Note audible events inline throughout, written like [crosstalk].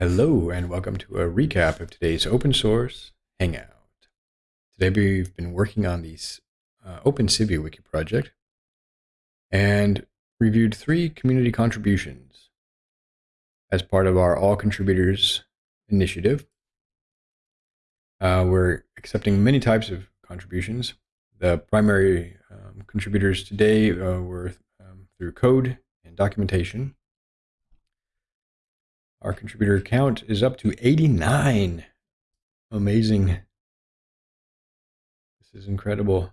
Hello and welcome to a recap of today's open source hangout. Today we've been working on the uh, OpenCiviWiki project and reviewed three community contributions as part of our all contributors initiative. Uh, we're accepting many types of contributions. The primary um, contributors today uh, were um, through code and documentation our contributor count is up to 89. Amazing. This is incredible.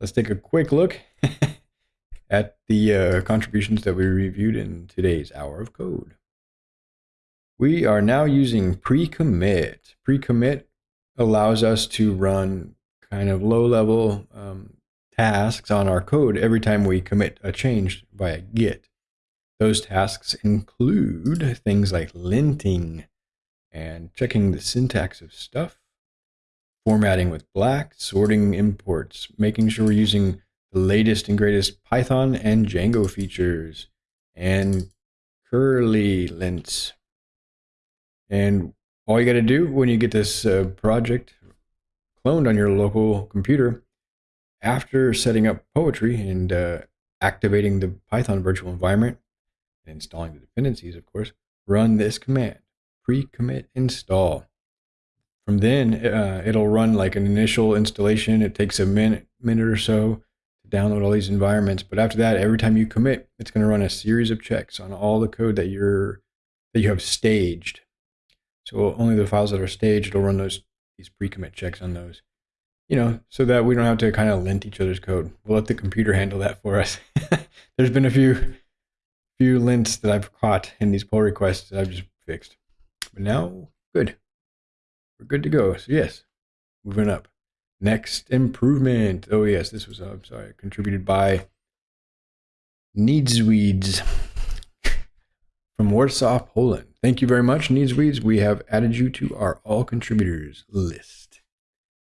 Let's take a quick look [laughs] at the uh, contributions that we reviewed in today's hour of code. We are now using pre-commit. Pre-commit allows us to run kind of low-level um, tasks on our code every time we commit a change via git. Those tasks include things like linting and checking the syntax of stuff, formatting with black, sorting imports, making sure we're using the latest and greatest Python and Django features, and curly lints. And all you got to do when you get this uh, project cloned on your local computer, after setting up Poetry and uh, activating the Python virtual environment, installing the dependencies, of course, run this command, pre-commit install. From then, uh, it'll run like an initial installation. It takes a minute, minute or so to download all these environments. But after that, every time you commit, it's going to run a series of checks on all the code that you're that you have staged. So only the files that are staged, it'll run those these pre-commit checks on those. You know, so that we don't have to kind of lint each other's code. We'll let the computer handle that for us. [laughs] There's been a few few lints that I've caught in these pull requests that I've just fixed. But now, good. We're good to go. So yes, moving up. Next improvement. Oh yes, this was, I'm sorry, contributed by Needsweeds [laughs] from Warsaw, Poland. Thank you very much, Needsweeds. We have added you to our all contributors list.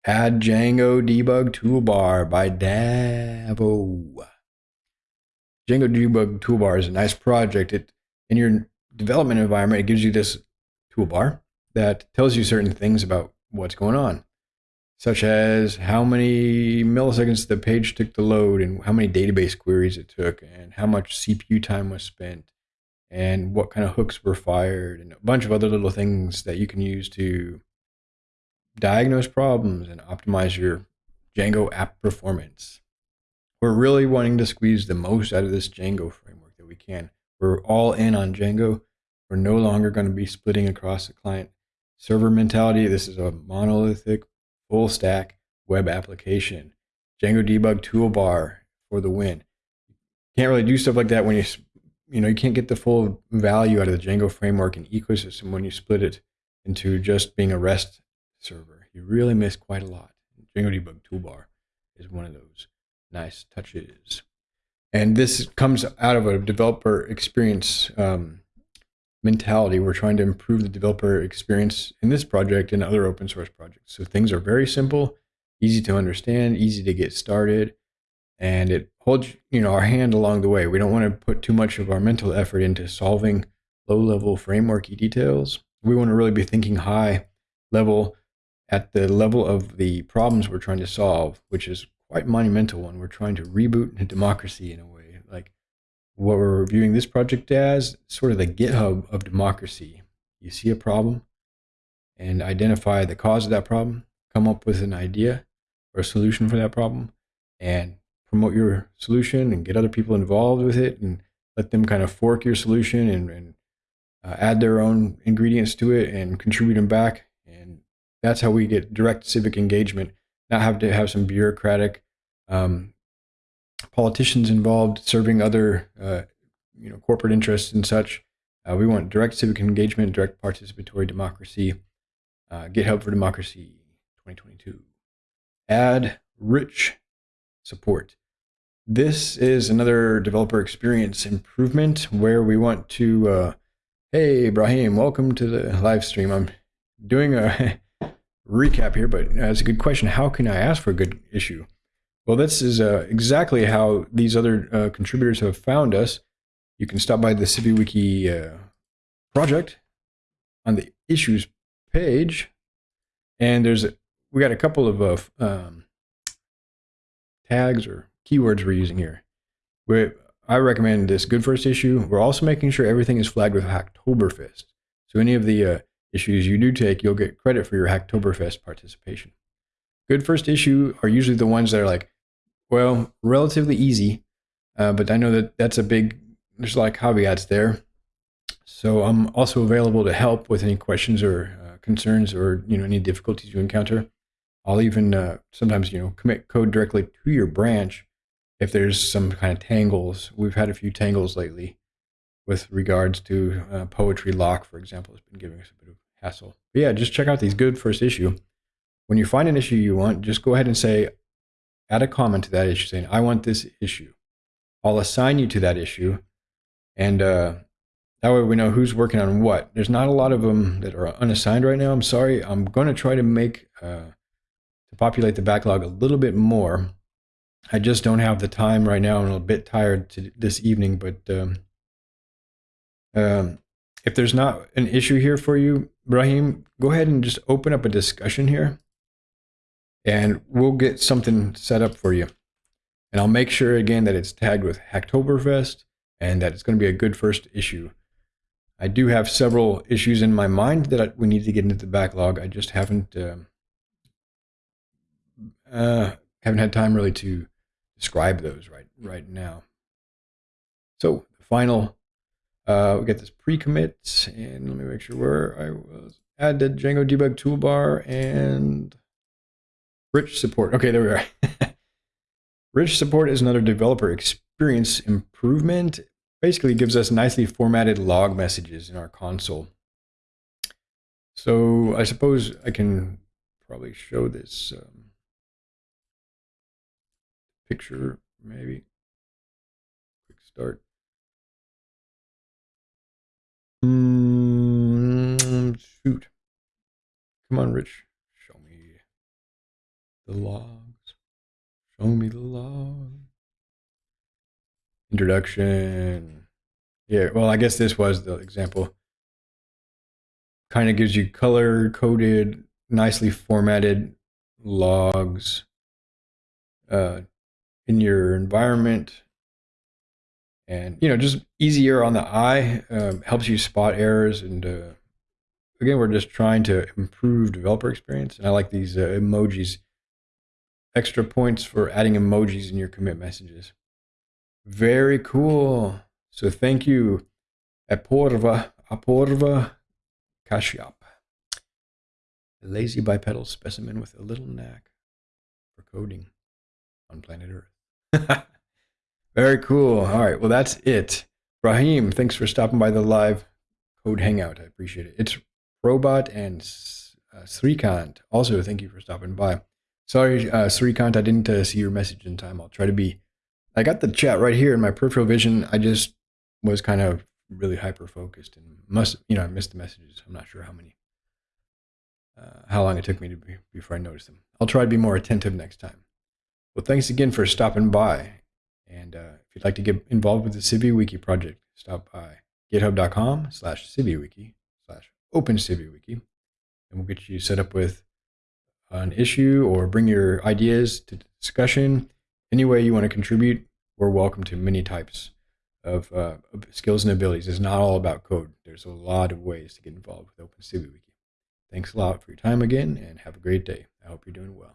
Add Django debug toolbar by Davo. Django Debug Toolbar is a nice project. It in your development environment, it gives you this toolbar that tells you certain things about what's going on, such as how many milliseconds the page took to load and how many database queries it took and how much CPU time was spent and what kind of hooks were fired and a bunch of other little things that you can use to diagnose problems and optimize your Django app performance. We're really wanting to squeeze the most out of this Django framework that we can. We're all in on Django. We're no longer going to be splitting across the client server mentality. This is a monolithic, full stack web application. Django debug toolbar for the win. You can't really do stuff like that when you, you know, you can't get the full value out of the Django framework and ecosystem when you split it into just being a REST server. You really miss quite a lot. Django debug toolbar is one of those nice touches. And this comes out of a developer experience um, mentality. We're trying to improve the developer experience in this project and other open source projects. So things are very simple, easy to understand, easy to get started, and it holds you know our hand along the way. We don't want to put too much of our mental effort into solving low-level frameworky details. We want to really be thinking high level at the level of the problems we're trying to solve, which is quite monumental one. We're trying to reboot [laughs] democracy in a way. Like what we're viewing this project as, sort of the GitHub of democracy. You see a problem and identify the cause of that problem, come up with an idea or a solution for that problem, and promote your solution and get other people involved with it and let them kind of fork your solution and, and uh, add their own ingredients to it and contribute them back. And that's how we get direct civic engagement not have to have some bureaucratic um, politicians involved serving other uh, you know corporate interests and such. Uh, we want direct civic engagement, direct participatory democracy. Uh, GitHub for Democracy 2022. Add rich support. This is another developer experience improvement where we want to. Uh, hey, Ibrahim, welcome to the live stream. I'm doing a recap here, but that's a good question. How can I ask for a good issue? Well, this is uh, exactly how these other uh, contributors have found us. you can stop by the CiviWiki uh, project on the issues page, and there's a, we got a couple of uh, um, tags or keywords we're using here. we I recommend this good first issue. We're also making sure everything is flagged with Hacktoberfest. So any of the uh, issues you do take, you'll get credit for your Hacktoberfest participation. Good first issue are usually the ones that are like, well, relatively easy, uh, but I know that that's a big, there's a lot of caveats there. So I'm also available to help with any questions or uh, concerns or you know any difficulties you encounter. I'll even uh, sometimes you know commit code directly to your branch if there's some kind of tangles. We've had a few tangles lately with regards to uh, poetry lock, for example, has been giving us a bit of hassle. But yeah, just check out these good first issue. When you find an issue you want, just go ahead and say, add a comment to that issue saying, I want this issue. I'll assign you to that issue. And uh, that way we know who's working on what. There's not a lot of them that are unassigned right now. I'm sorry. I'm going to try to make, uh, to populate the backlog a little bit more. I just don't have the time right now. I'm a bit tired to, this evening, but um, um, if there's not an issue here for you, Brahim, go ahead and just open up a discussion here and we'll get something set up for you. And I'll make sure again that it's tagged with Hacktoberfest and that it's going to be a good first issue. I do have several issues in my mind that we need to get into the backlog. I just haven't uh, uh, haven't had time really to describe those right right now. So the final uh, we get this pre-commit, and let me make sure where I was. Add the Django debug toolbar and rich support. Okay, there we are. [laughs] rich support is another developer experience improvement. Basically gives us nicely formatted log messages in our console. So I suppose I can probably show this um, picture, maybe. Quick start. Mm, shoot. Come on, Rich. Show me the logs. Show me the logs. Introduction. Yeah, well, I guess this was the example. Kind of gives you color coded, nicely formatted logs uh, in your environment and you know just easier on the eye um, helps you spot errors and uh, again we're just trying to improve developer experience. And i like these uh, emojis extra points for adding emojis in your commit messages. Very cool. So thank you. Aporva aporva kashyap. A lazy bipedal specimen with a little knack for coding on planet earth [laughs] Very cool. All right. Well, that's it. Brahim, thanks for stopping by the live code hangout. I appreciate it. It's Robot and uh, Srikant. Also, thank you for stopping by. Sorry, uh, Srikant, I didn't uh, see your message in time. I'll try to be. I got the chat right here in my peripheral vision. I just was kind of really hyper focused and must, you know, I missed the messages. I'm not sure how many, uh, how long it took me to be before I noticed them. I'll try to be more attentive next time. Well, thanks again for stopping by. And uh, if you'd like to get involved with the CiviWiki project, stop by github.com slash CiviWiki slash open CiviWiki, and we'll get you set up with an issue or bring your ideas to discussion. Any way you want to contribute, we're welcome to many types of, uh, of skills and abilities. It's not all about code. There's a lot of ways to get involved with Open CiviWiki. Thanks a lot for your time again, and have a great day. I hope you're doing well.